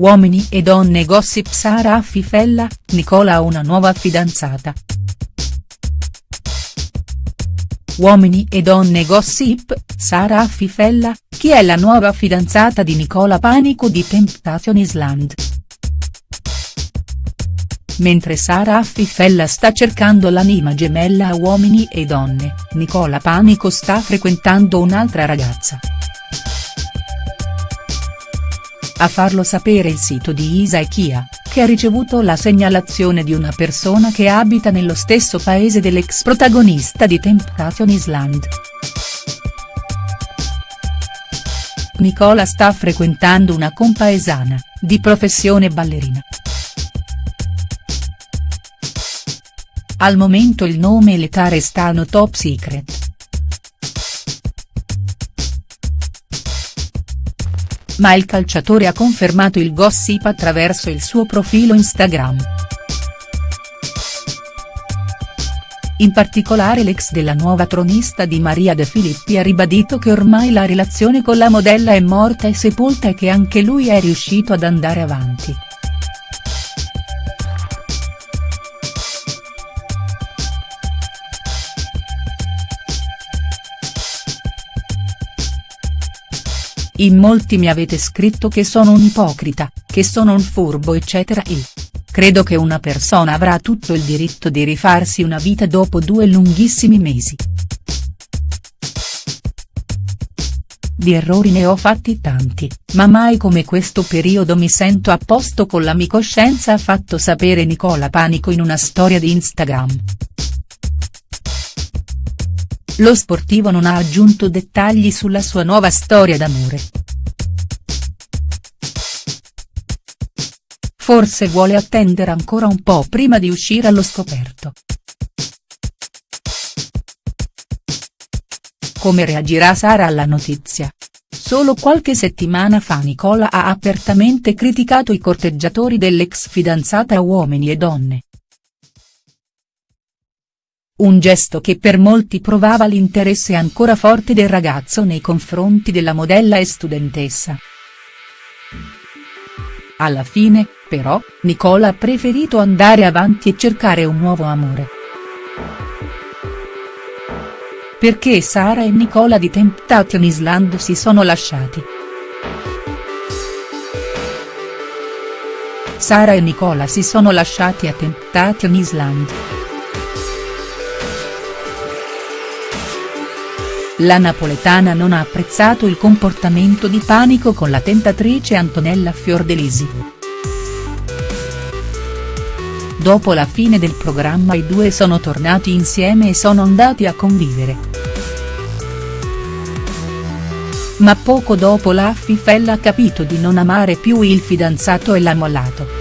Uomini e donne gossip Sara Affifella, Nicola ha una nuova fidanzata. Uomini e donne gossip, Sara Affifella, chi è la nuova fidanzata di Nicola Panico di Temptation Island?. Mentre Sara Affifella sta cercando l'anima gemella a Uomini e donne, Nicola Panico sta frequentando un'altra ragazza. A farlo sapere il sito di Isa e Kia, che ha ricevuto la segnalazione di una persona che abita nello stesso paese dell'ex protagonista di Temptation Island. Nicola sta frequentando una compaesana, di professione ballerina. Al momento il nome e l'età restano top secret. Ma il calciatore ha confermato il gossip attraverso il suo profilo Instagram. In particolare l'ex della nuova tronista di Maria De Filippi ha ribadito che ormai la relazione con la modella è morta e sepolta e che anche lui è riuscito ad andare avanti. In molti mi avete scritto che sono un ipocrita, che sono un furbo eccetera e. Credo che una persona avrà tutto il diritto di rifarsi una vita dopo due lunghissimi mesi. Di errori ne ho fatti tanti, ma mai come questo periodo mi sento a posto con la mia coscienza ha fatto sapere Nicola Panico in una storia di Instagram. Lo sportivo non ha aggiunto dettagli sulla sua nuova storia d'amore. Forse vuole attendere ancora un po' prima di uscire allo scoperto. Come reagirà Sara alla notizia? Solo qualche settimana fa Nicola ha apertamente criticato i corteggiatori dell'ex fidanzata uomini e donne un gesto che per molti provava l'interesse ancora forte del ragazzo nei confronti della modella e studentessa. Alla fine, però, Nicola ha preferito andare avanti e cercare un nuovo amore. Perché Sara e Nicola di Temptation Island si sono lasciati. Sara e Nicola si sono lasciati a Temptation Island. La napoletana non ha apprezzato il comportamento di Panico con la tentatrice Antonella Fiordelisi. Dopo la fine del programma i due sono tornati insieme e sono andati a convivere. Ma poco dopo la Fifella ha capito di non amare più il fidanzato e l'ha mollato.